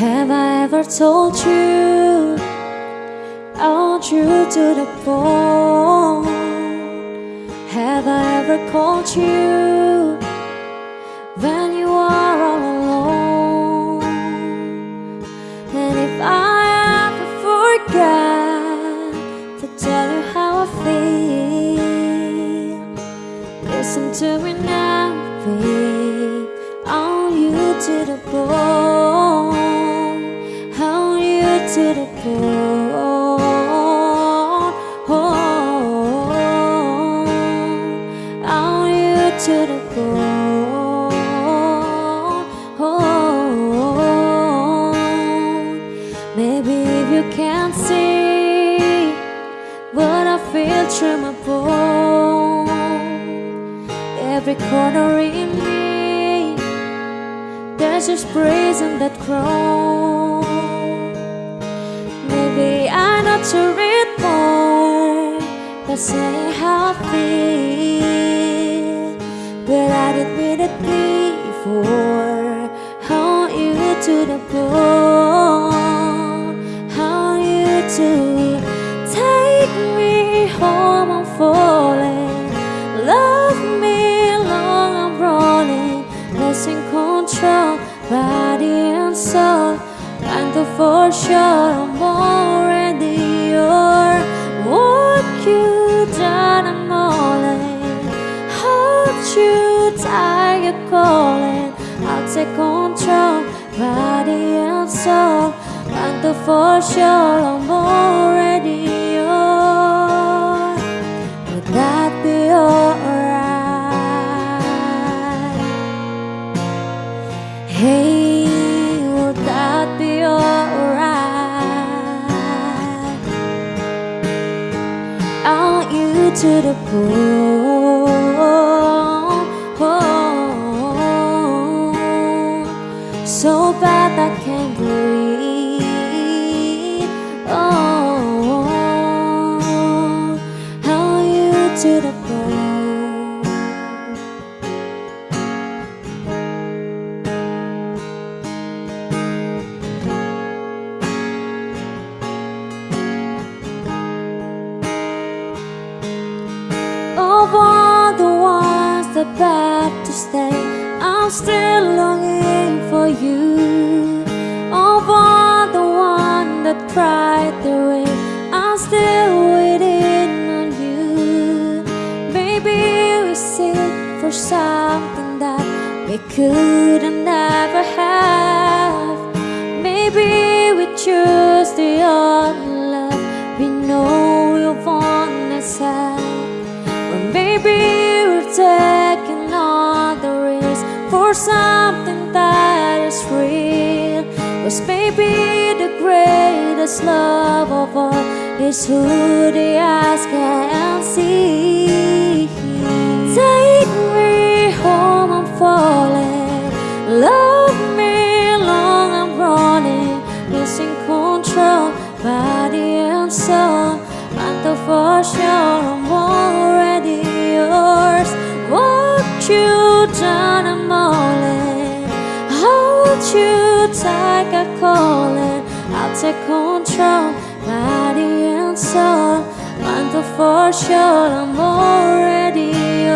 Have I ever told you I want you to the bone? Have I ever called you when you are all alone? And if I ever forget to tell you how I feel, listen to me now, to the bone. Want you to the bone. Oh, want you to the bone. Oh, maybe if you can't see what I feel through my bone, every corner in me, there's just praising that grow. Maybe I not to read more, but say how I feel. But I admit it before. How you to the bone, for sure I'm already yours. What you done, I'm all in. Hold you you're calling. I'll take control, body and soul. And the for sure I'm to the bone, so bad of all the ones that begged to stay, I'm still longing for you. Of all the ones that cried the rain, I'm still waiting on you. Maybe we seek for something that we could never have. Maybe we choose the only love we know we want ourselves. Or maybe we're taking all the risk for something that is real. Cause maybe the greatest love of all is who the eyes can see. You I'm all in. Hold you tight, I call it. I'll take control, body and soul. And the for sure, I'm already.